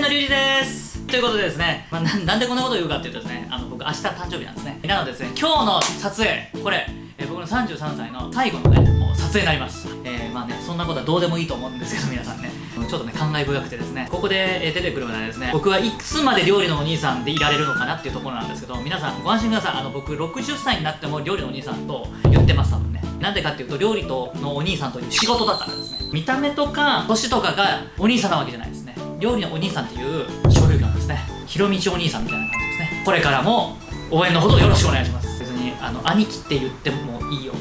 のりゅうじです。ということでですね、まあ、なんでこんなことを言うかっていうとですねあの僕明日誕生日なんですね。なのでですね今日の撮影これ、えー僕の33歳の最後のねもう撮影になります。えー、まあねそんなことはどうでもいいと思うんですけど皆さんね。ちょっとね感慨深くてですね。ここで出てくるのはですね僕はいつまで料理のお兄さんでいられるのかなっていうところなんですけど皆さんご安心ください。あの僕60歳になっても料理のお兄さんと言ってます多分ね。なんでかっていうと料理とのお兄さんという仕事だからですね。見た目とか年とかがお兄さんなわけじゃないです料理のお兄さんっていう書類なんですね。ひろみちお兄さんみたいな感じですね。これからも応援のほどよろしくお願いします。別にあの兄貴って言ってもいいよ。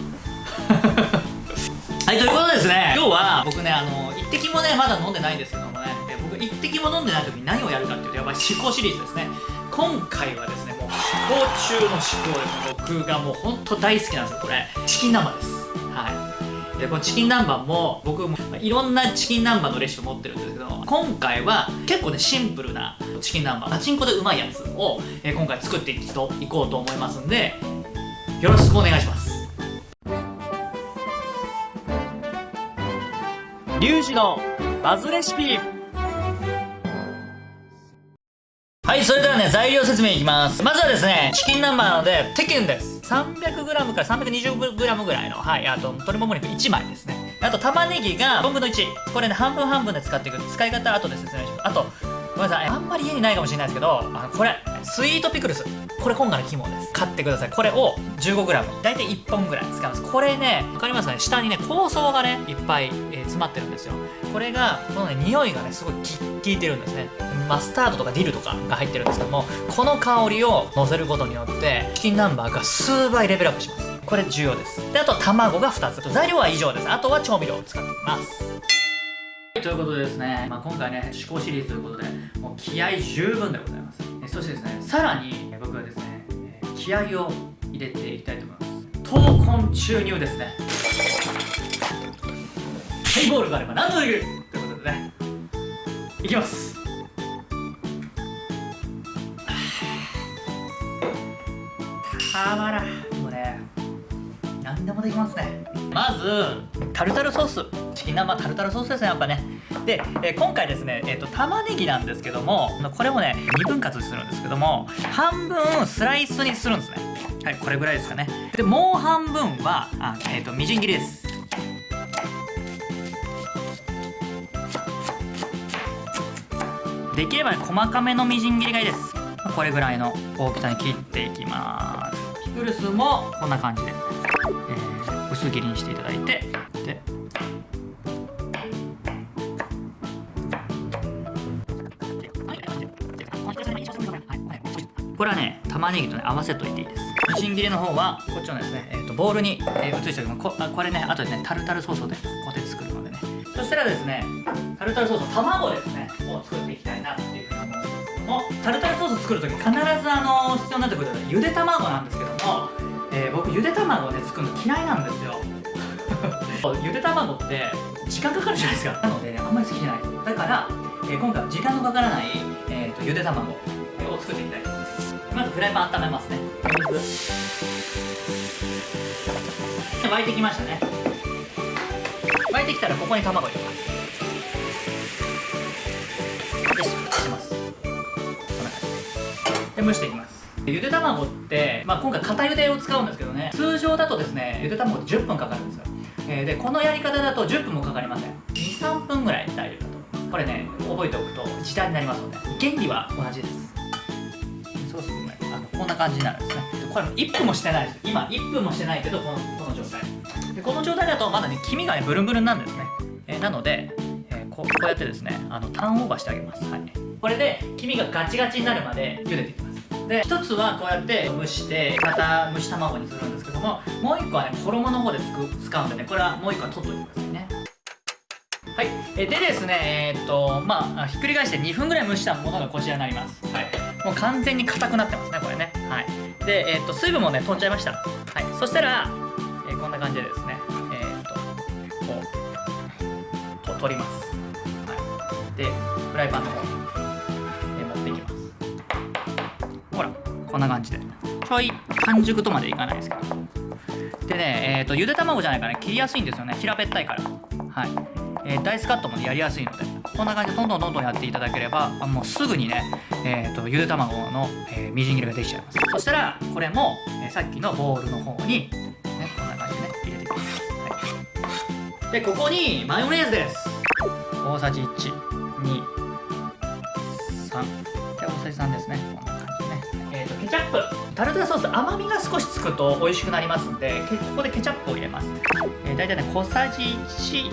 はいということでですね今日は僕ねあの一滴もねまだ飲んでないんですけどもね。え僕一滴も飲んでない時に何をやるかっていうとやっぱり思考シリーズですね。今回はですねもう思考中の思考です。僕がもう本当大好きなんですよこれ。チキン南蛮です。はい。でこのチキン南蛮も僕もいろんなチキン南蛮のレシピ持ってるんですけど今回は結構ねシンプルなチキン南蛮パチンコでうまいやつを、えー今回作っていこうと思いますんでよろしくお願いします。リュウジのバズレシピ。はいそれではね材料説明いきます。まずはですねチキン南蛮なのでテキンです 300g から 320g ぐらいのはいあと鶏もも肉1枚ですね。あと玉ねぎが4分の1これね半分半分で使っていく。使い方後で説明します。あとごめんなさい。あんまり家にないかもしれないですけどあこれスイートピクルス。これ今回の肝です。買ってください。これを 15g 大体1本ぐらい使います。これね分かりますかね？下にね香草がねいっぱい、えー詰まってるんですよ。これがこのね匂いがねすごい効いてるんですね。マスタードとかディルとかが入ってるんですけどもこの香りを乗せることによってチキン南蛮が数倍レベルアップします。これ重要です。であと卵が2つ。材料は以上です。あとは調味料を使っていきますということでですね、まあ、今回ね思考シリーズということでもう気合十分でございます。そしてですねさらに僕はですね。えー気合を入れていきたいと思います。闘魂注入ですね。ハイボールがあれば何度できる。ということでね。いきます。たまらん。もうね何でもできますね。まずタルタルソース。チキン南蛮タルタルソースですねやっぱね。で、えー今回ですね、えー、と玉ねぎなんですけどもこれをね2分割するんですけども半分スライスにするんですね。はいこれぐらいですかね。でもう半分はあ、えー、とみじん切りです。できればね細かめのみじん切りがいいです。これぐらいの大きさに切っていきます。ピクルスもこんな感じで、えー薄切りにしていただいてでこれはね玉ねぎとね合わせといていいですみじん切りの方はこっちのですね、えー、とボウルに、えー移しておきますここれね後でねタルタルソースをねここで作るのでねそしたらですねタルタルソース卵ですねを作っていきたいなっていうふうに思うんですけどもタルタルソース作るとき必ずあの必要になってくるのはゆで卵なんですけども、えー僕ゆで卵をね作るの嫌いなんですよ。ゆで卵って時間かかるじゃないですか。なので、ね、あんまり好きじゃない。ですだから、えー今回は時間のかからない、えー、とゆで卵を作っていきたいと思います。まずフライパン温めますね。沸いてきましたね。沸いてきたらここに卵入れます。でします。こんな感じ。で蒸していきます。ゆで卵って、まあ、今回片ゆでを使うんですけどね通常だとですねゆで卵って10分かかるんですよ、えーでこのやり方だと10分もかかりません。23分ぐらい大丈夫だと思これね覚えておくと時短になりますので原理は同じです。そうするとねあのこんな感じになるんですね。これ1分もしてないです。今1分もしてないけどこのこの状態。でこの状態だとまだね黄身がねブルンブルンなんですね、えーなので、えーこうこうやってですねあのターンオーバーしてあげます、はい、これで黄身がガチガチになるまで茹でていきます。で一つはこうやって蒸してまた蒸し卵にするんですけどももう一個はね衣の方で使うんでねこれはもう一個は取っといてくださいね。はい、えでですねえーっとまあひっくり返して2分ぐらい蒸したものがこちらになります。はい。もう完全に硬くなってますねこれね。はい。でえーっと水分もね飛んじゃいました。はい。そしたら、えーこんな感じでですねえーっとこうと取ります。はい。でフライパンの方こんな感じで。ちょい半熟とまでいかないですけど。でねえーとゆで卵じゃないからね切りやすいんですよね。平べったいから。はい、えーダイスカットもねやりやすいので。こんな感じでどんどんどんどんやっていただければもうすぐにね、えーと、ゆで卵の、えー、みじん切りができちゃいます。そしたらこれも、えー、さっきのボウルの方に、ね、こんな感じでね入れていきます、はい、でここにマヨネーズです。大さじ1 2 3で大さじ3ですね。ケチャップ。タルタルソース甘みが少しつくと美味しくなりますんでここでケチャップを入れます、えー、大体ね小さじ1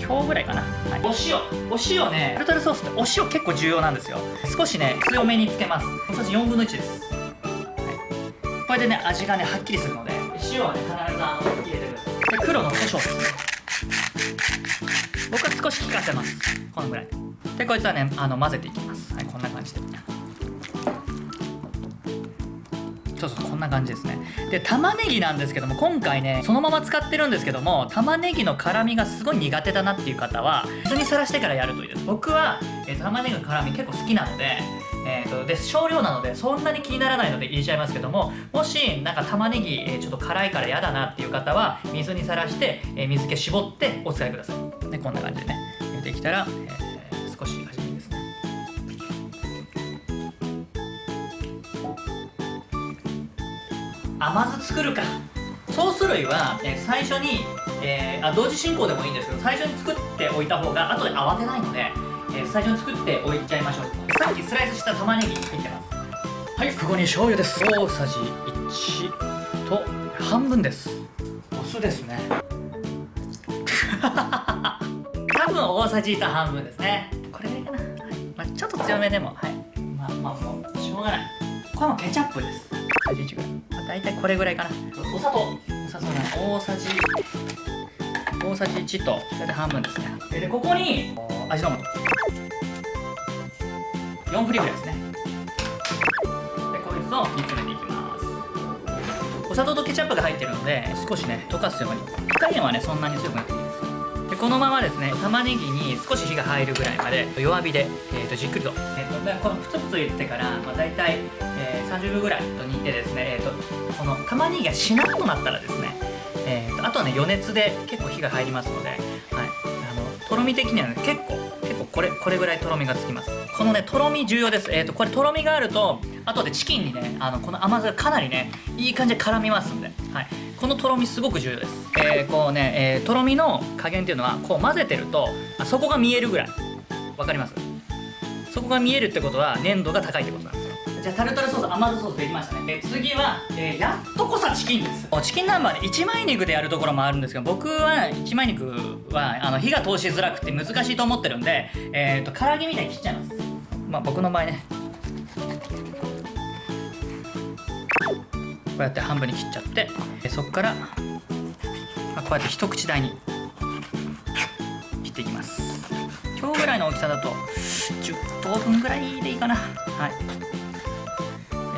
今日ぐらいかな、はい、お塩。お塩ね。タルタルソースってお塩結構重要なんですよ。少しね強めにつけます。小さじ4分の1です、はい、これでね味がねはっきりするので。塩はね必ずあの入れてください。で黒の胡椒。です僕は少し効かせます。このぐらい。でこいつはねあの混ぜていきますそうそうこんな感じですね。で玉ねぎなんですけども今回ねそのまま使ってるんですけども玉ねぎの辛みがすごい苦手だなっていう方は水にさらしてからやるといいです僕は、えー、玉ねぎの辛み結構好きなのでえーと、で少量なのでそんなに気にならないので入れちゃいますけどももしなんか玉ねぎ、えー、ちょっと辛いから嫌だなっていう方は水にさらして、えー、水気絞ってお使いください。でこんな感じでね。入れてきたら、甘酢作るか。ソース類は、え最初に、えー、あ同時進行でもいいんですけど最初に作っておいた方が後で慌てないのでえー、最初に作っておいちゃいましょう。さっきスライスした玉ねぎ入ってます。はいここに醤油です。大さじ1と半分です。お酢ですね。多分大さじ1と半分ですね。これぐらいかな、はい。まあ、ちょっと強めでもはい。まあまあもうしょうがない。これもケチャップです。大さじ1ぐらい、まあ、大体これぐらいかな。お砂糖。お砂糖ね大さじ。大さじ1と大体半分ですね。でここに味の素。4振りぐらいですね。でこいつを煮詰めていきます。お砂糖とケチャップが入ってるので少しね溶かすように。火加減はねそんなに強くなくていいでこのままですね玉ねぎに少し火が入るぐらいまで弱火で、えー、とじっくりと,、えーと、とこのプツプツ言ってから、まあ、大体、えー、30秒ぐらいと煮てですね、えーと、この玉ねぎがしなっとなったらですね、えーと、あとはね余熱で結構火が入りますので、はい、あのとろみ的にはね結構結構これこれぐらいとろみがつきます。このねとろみ重要です。えっ、ー、とこれとろみがあると後でチキンにねあのこの甘さがかなりねいい感じで絡みますんで、はい、このとろみすごく重要です。えー、こうね、えー、とろみの加減っていうのはこう混ぜてるとあそこが見えるぐらい。わかります？そこが見えるってことは粘度が高いってことなんですじゃあタルタルソース甘酢ソースできましたね。で次は、えー、やっとこさチキンです。チキン南蛮で1枚肉でやるところもあるんですけど僕は1枚肉はあの火が通しづらくて難しいと思ってるんでえっ、ー、と唐揚げみたいに切っちゃいます。まあ僕の場合ね。こうやって半分に切っちゃってそこから、こうやって一口大に切っていきます。今日ぐらいの大きさだと10等分ぐらいでいいかな。はい。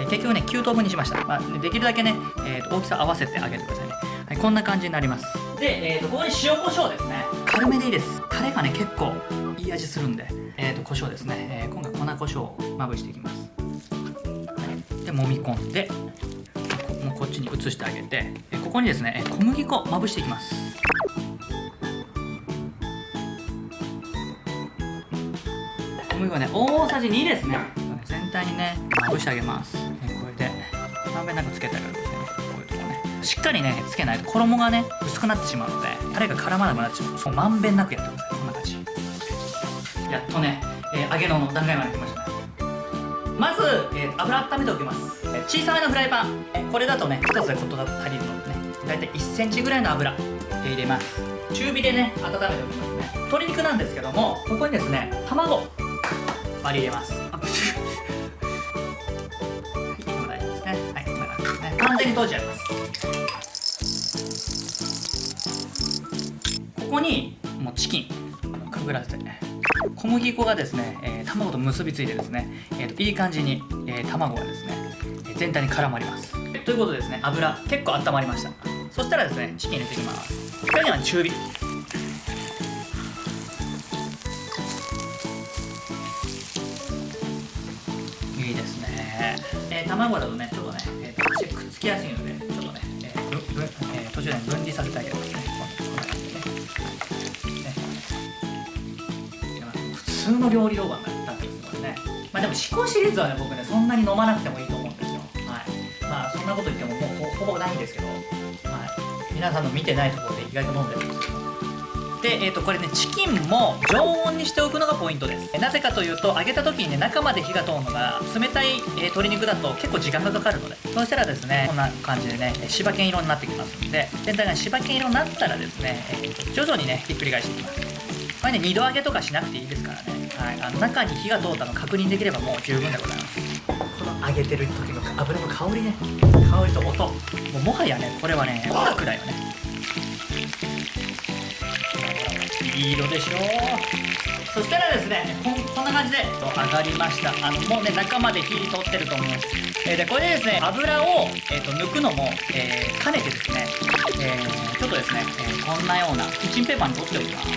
結局ね9等分にしました、まあ、できるだけね、えー、と大きさ合わせてあげてくださいね、はい、こんな感じになります。で、えー、とここに塩コショウですね。軽めでいいです。タレがね結構いい味するんで、えー、と胡椒ですね、えー、今回粉胡椒をまぶしていきます、はい、で揉み込んで。こっちに移してあげてここにですね小麦粉まぶしていきます。小麦粉ね大さじ2ですね。全体にねまぶしてあげます。まんべんなくつけてあげるんですね。こういうとこね。しっかりねつけないと衣がね薄くなってしまうのでタレが絡まなくなっちゃうそうまんべんなくやってください。こんな感じ。やっとね、えー、揚げの段階まで来ましたね。まず、えー、油温めておきます、小さめのフライパン、これだとね1つでことが足りるのでね。大体1センチぐらいの油入れます。中火でね温めておきますね。鶏肉なんですけどもここにですね卵割り入れます。完全に閉じちゃいます。ここにもうチキンくぐらせてね。小麦粉がですね、えー、卵と結びついてですね、えーと、いい感じに、えー、卵がですね全体に絡まります。ということでですね油結構温まりました。そしたらですねチキン入れていきます。これには中火。いいですね、えー、卵だとねちょっとね、えー、足くっつきやすいのでちょっとね、えーえー、途中で分離させてあげますね。こんでね、ね。入れま通の料理動画になってますのでね。まあでも思考シリーズはね僕ねそんなに飲まなくてもいいと思うまあそんなこと言ってももうほぼないんですけど、はい、皆さんの見てないところで意外と飲んでるんですけど。で、えー、とこれねチキンも常温にしておくのがポイントです。なぜかというと揚げた時にね中まで火が通るのが冷たい、えー、鶏肉だと結構時間がかかるのでそうしたらですねこんな感じでね柴犬色になってきますので全体が柴犬色になったらですね、えー、徐々にねひっくり返していきます。これね2度揚げとかしなくていいですからね、はい、あの中に火が通ったの確認できればもう十分でございます。この揚げてる時の油の香りね。香りと音。もうもはやねこれはね音楽だよね。いい色でしょそしたらですねこんこんな感じで上がりました。あのもうね中まで火通ってると思います、えー、でこれでですね油を、えーと、抜くのも、えー、兼ねてですね、えー、ちょっとですね、えこんなようなキッチンペーパーに取っておきます。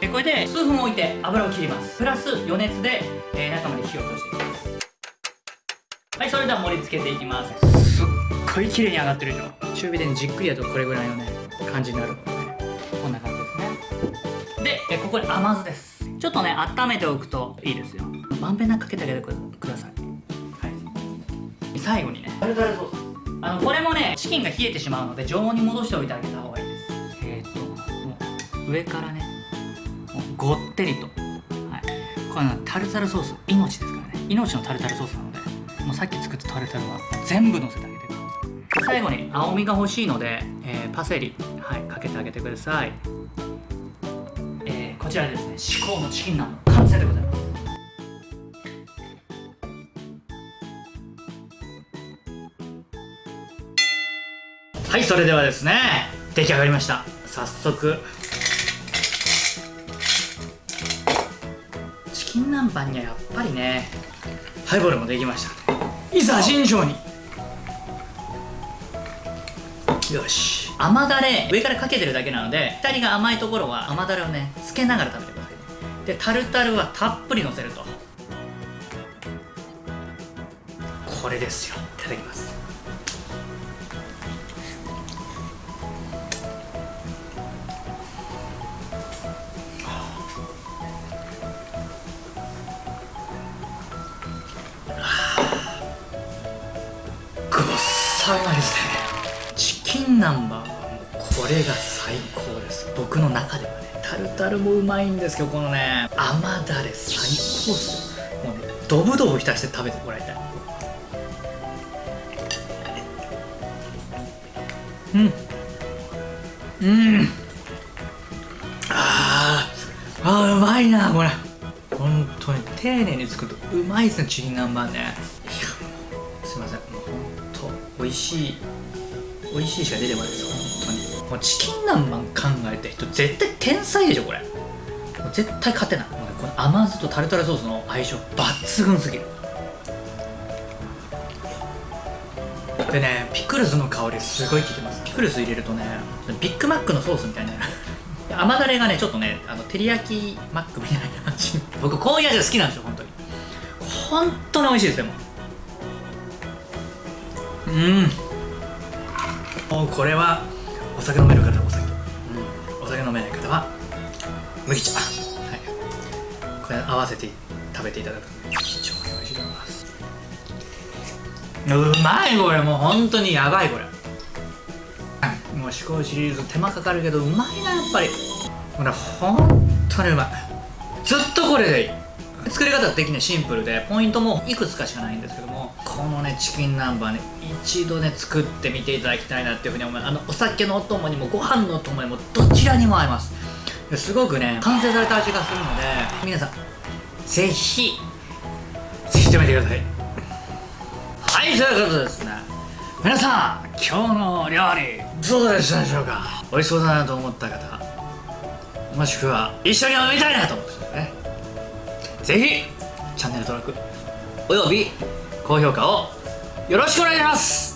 でこれで数分置いて油を切ります。プラス余熱で、え中まで火を通していきます。はいそれでは盛り付けていきます。すっごい綺麗に上がってるでしょ。中火で、じっくりやるとこれぐらいのね感じになる。ここに甘酢です。ちょっとね温めておくといいですよ。まんべんなくかけてあげてください、はい、最後にね。タルタルソースあのこれもねチキンが冷えてしまうので常温に戻しておいてあげた方がいいです。えー、っともう上からねもうごってりと、はい、これタルタルソース命ですからね。命のタルタルソースなのでもうさっき作ったタルタルは全部のせてあげてください。最後に青みが欲しいので、えー、パセリはいかけてあげてください、ちらですね至高のチキンナン完成でございます。はいそれではですね出来上がりました。早速。チキン南蛮にはやっぱりねハイボールもできました。いざ慎重によし。甘だれ上からかけてるだけなので2人が甘いところは甘だれをねつけながら食べてください。でタルタルはたっぷりのせると。これですよ。いただきます。ごっさまですねチキン南蛮。これが最高です。僕の中ではねタルタルもうまいんですけどこのね甘だれ最高っすよ。もうねドブドブ浸して食べてもらいたい。うん。うん。あー。あうまいなこれ。本当に丁寧に作るとうまいですねチキン南蛮ね。いやすいません。もう本当美味しい美味しいしか出てこないですよ。もうチキン南蛮考えた人絶対天才でしょこれ。絶対勝てない。この甘酢とタルタルソースの相性抜群すぎる。でねピクルスの香りすごい効いてます。ピクルス入れるとねビッグマックのソースみたいな甘だれがねちょっとねあの照り焼きマックみたいな感じ。僕こういう味が好きなんですよ本当に。本当に美味しいですでも。うん。もうこれはお酒飲める方はお酒、うん、お酒飲めない方は麦茶。はい。これ合わせて食べていただく非常に美味しいと思います。うまいこれ。もう本当にやばいこれ。もう思考シリーズ手間かかるけどうまいなやっぱり。これ本当にうまい。ずっとこれでいい。作り方的にはシンプルで。ポイントもいくつかしかないんですけどこのねチキン南蛮ね一度ね作ってみていただきたいなっていうふうに思います。あのお酒のお供にもご飯のお供にもどちらにも合います。すごくね完成された味がするので皆さんぜひぜひ食べてください。はいということですね。皆さん今日の料理どうでしたでしょうか？美味しそうだなと思った方もしくは一緒に飲みたいなと思った方ね。ぜひチャンネル登録および高評価をよろしくお願いします。